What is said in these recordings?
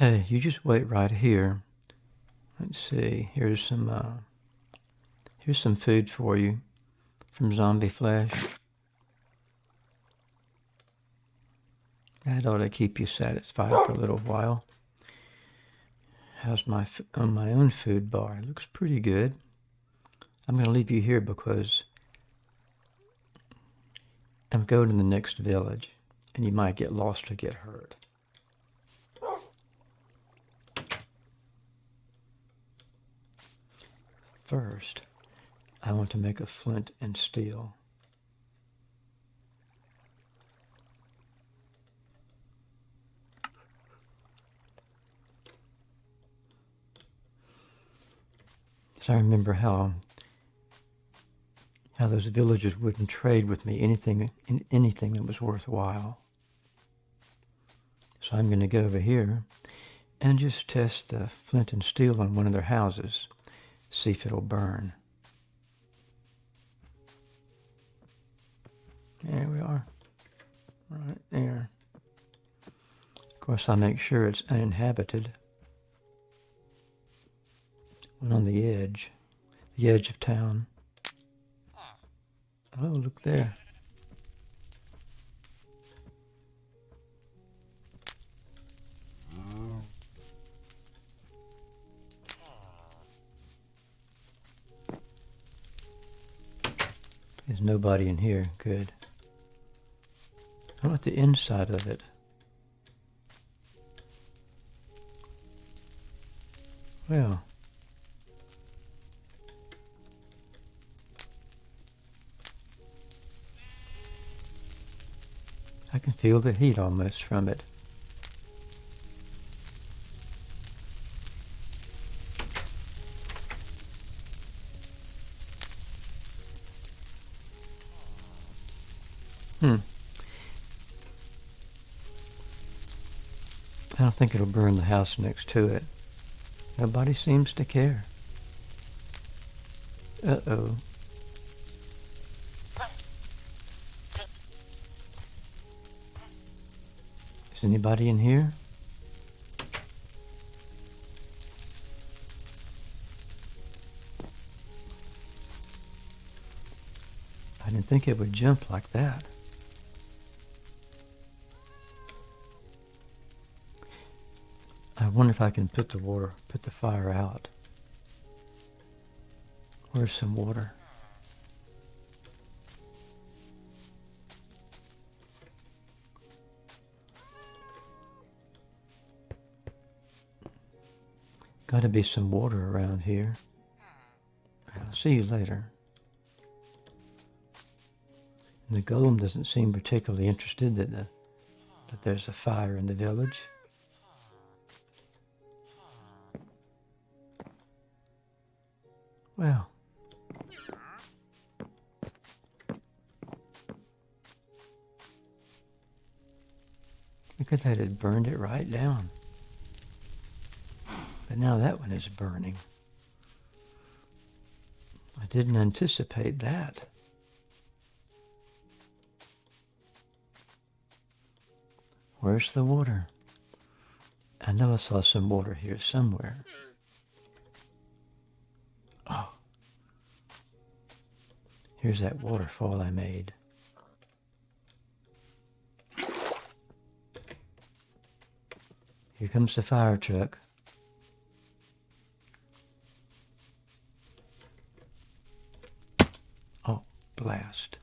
Hey, you just wait right here. Let's see. Here's some uh, here's some food for you from Zombie Flesh. That ought to keep you satisfied for a little while. How's my on my own food bar? It looks pretty good. I'm going to leave you here because I'm going to the next village and you might get lost or get hurt. First, I want to make a flint and steel. So I remember how how those villagers wouldn't trade with me anything anything that was worthwhile. So I'm going to go over here and just test the flint and steel on one of their houses, see if it'll burn. There we are, right there. Of course, I make sure it's uninhabited one on the edge, the edge of town. Oh, look there. There's nobody in here. Good. I want the inside of it. Well. I can feel the heat almost from it. Hmm. I don't think it'll burn the house next to it. Nobody seems to care. Uh-oh. Is anybody in here? I didn't think it would jump like that. Wonder if I can put the water, put the fire out. Where's some water? Got to be some water around here. I'll see you later. And the golem doesn't seem particularly interested that, the, that there's a fire in the village. Well. Look at that, it burned it right down. But now that one is burning. I didn't anticipate that. Where's the water? I know I saw some water here somewhere. Here's that waterfall I made. Here comes the fire truck. Oh, blast.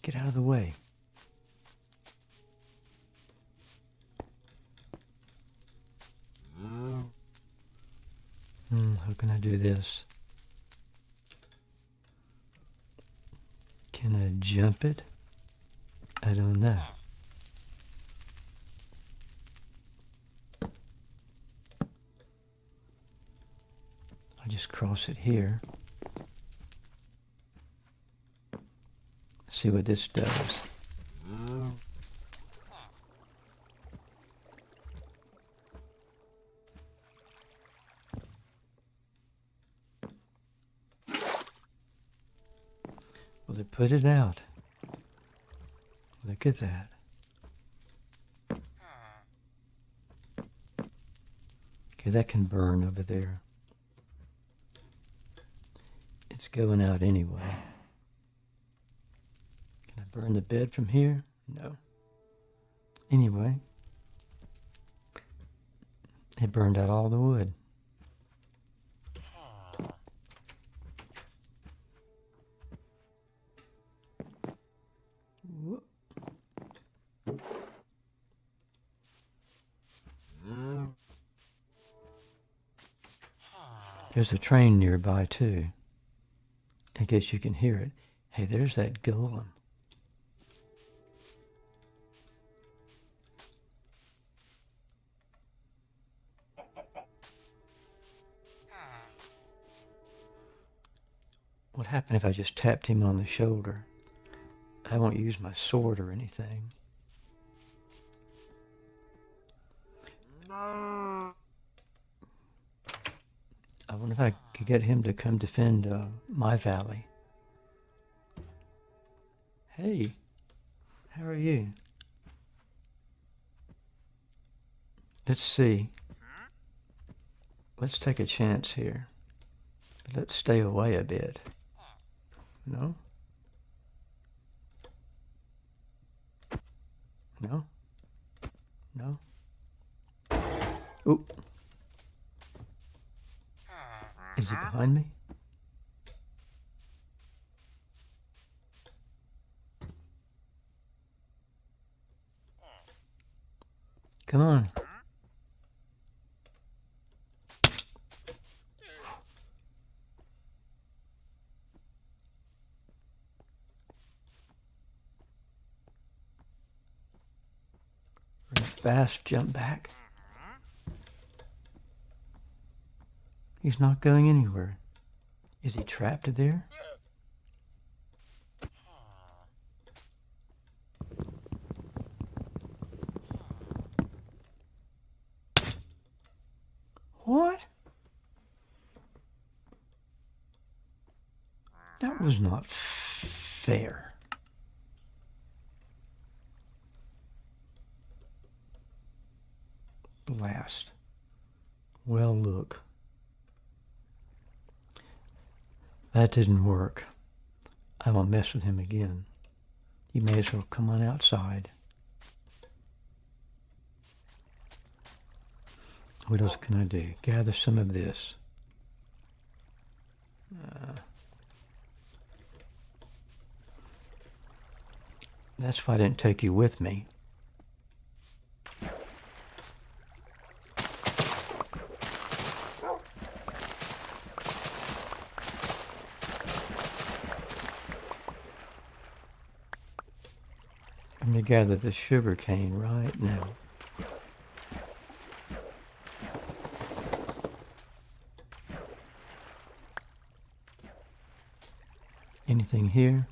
Get out of the way. Hmm, how can I do this? Can I jump it? I don't know. I'll just cross it here. See what this does. Well, they put it out. Look at that. Okay, that can burn over there. It's going out anyway. Can I burn the bed from here? No. Anyway, it burned out all the wood. There's a train nearby too. I guess you can hear it. Hey, there's that golem. What happened if I just tapped him on the shoulder? I won't use my sword or anything. Wonder if I could get him to come defend uh, my valley. Hey, how are you? Let's see. Let's take a chance here. Let's stay away a bit. No? No? No? Oop. Is he uh-huh. behind me? Come on. Fast jump back. He's not going anywhere. Is he trapped there? What? That was not fair. Blast. Well, look. That didn't work. I won't mess with him again. You may as well come on outside. What else can I do? Gather some of this. Uh, that's why I didn't take you with me. Gather the sugar cane right now. Anything here?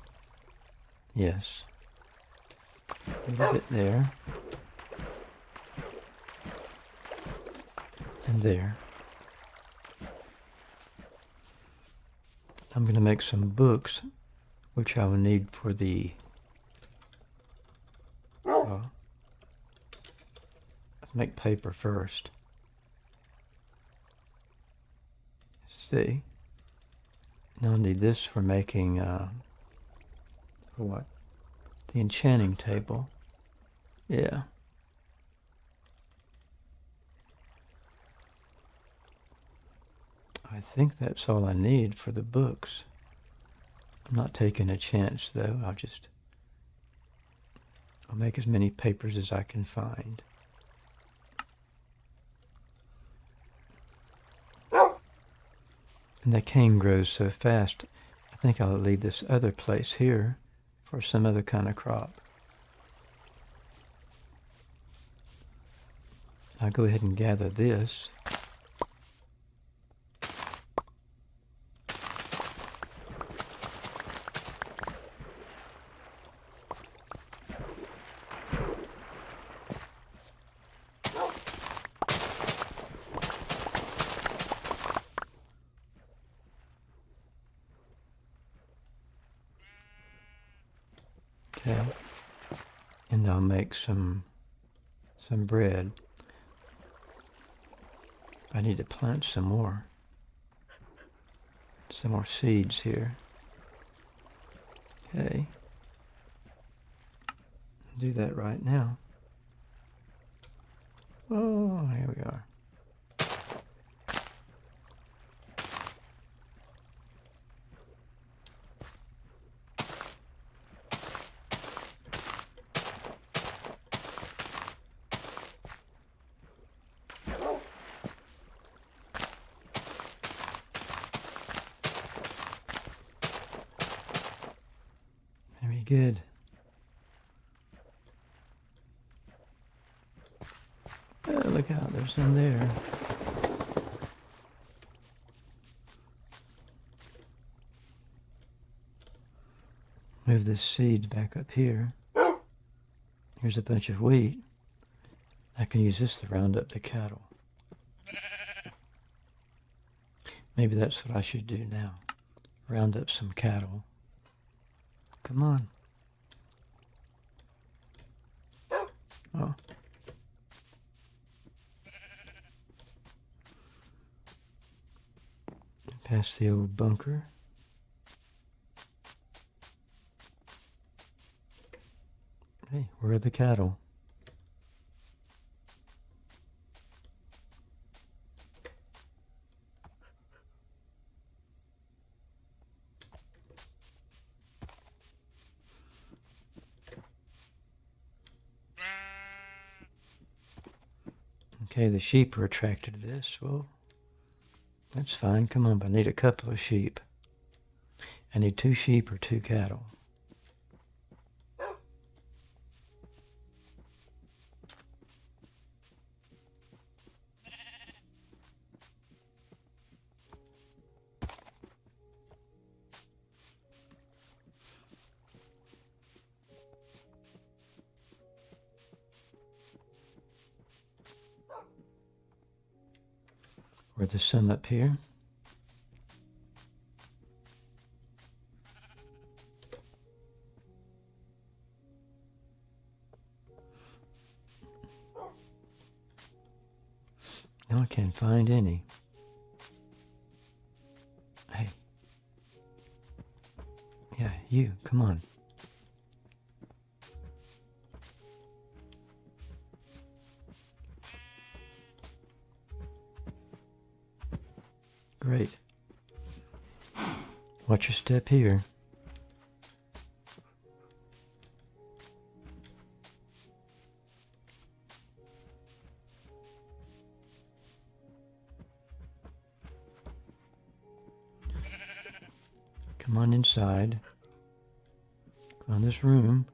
Yes. A little bit there. And there. I'm going to make some books, which I will need for the uh, make paper first. see. Now I need this for making, uh, for what? The enchanting table. Yeah. I think that's all I need for the books. I'm not taking a chance though. I'll just I'll make as many papers as I can find. And the cane grows so fast, I think I'll leave this other place here for some other kind of crop. I'll go ahead and gather this. Okay. And I'll make some some bread. I need to plant some more. Some more seeds here. Okay. Do that right now. Oh, here we are. Good. Oh, look out, there's some there. Move this seed back up here. Here's a bunch of wheat. I can use this to round up the cattle. Maybe that's what I should do now. Round up some cattle. Come on. Oh. Past the old bunker. Hey, where are the cattle? Okay, the sheep are attracted to this. Well, that's fine. Come on, but I need a couple of sheep. I need two sheep or two cattle. Where the sun up here. No, I can't find any. Hey. Yeah, you, come on. Great. Watch your step here. Come on inside. Go in this room.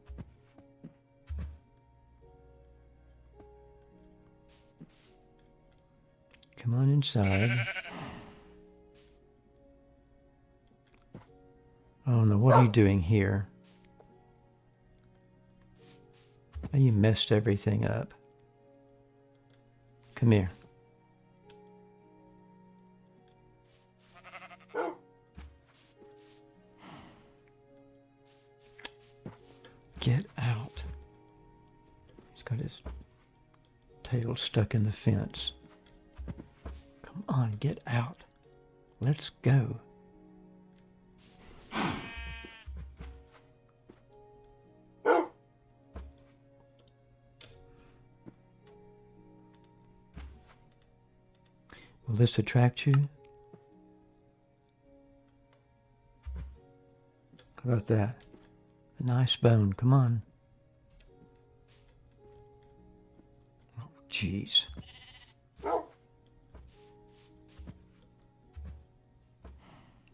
Come on inside. Oh no, what are you doing here? You messed everything up. Come here. Get out. He's got his tail stuck in the fence. Come on, get out. Let's go. This attract you? How about that? A nice bone. Come on. Oh, jeez.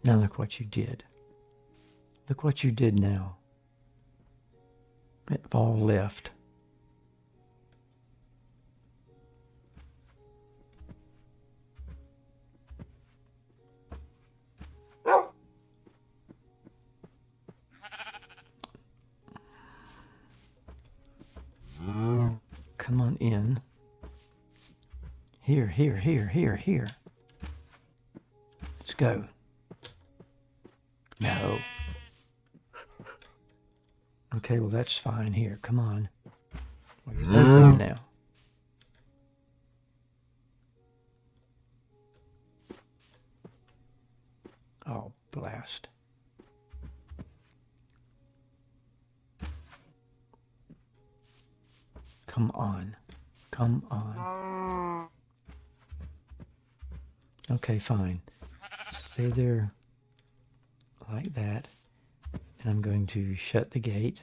Now look what you did. Look what you did now. It all left. Here, here, here, here, here. Let's go. No. Okay, well, that's fine. Here, come on. You're both in mm. now. Okay, fine. Stay there like that. And I'm going to shut the gate.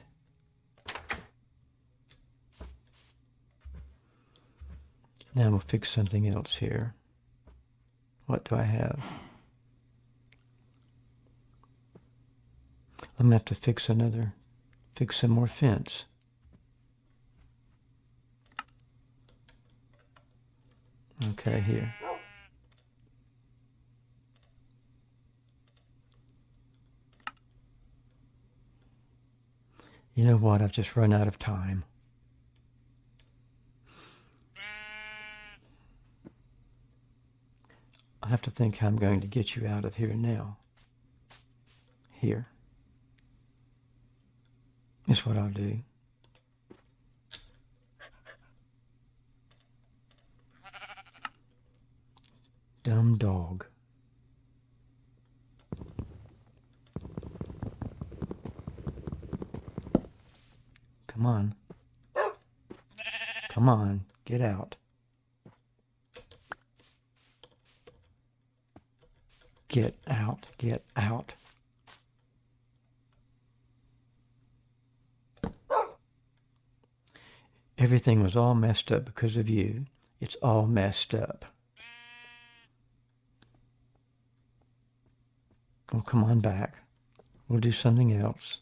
Now we'll fix something else here. What do I have? I'm going to have to fix another, fix some more fence. Okay, here. You know what? I've just run out of time. I have to think how I'm going to get you out of here now. Here is what I'll do. Dumb dog. Come on. Come on, get out. Get out, get out. Everything was all messed up because of you. It's all messed up. Well, come on back. We'll do something else.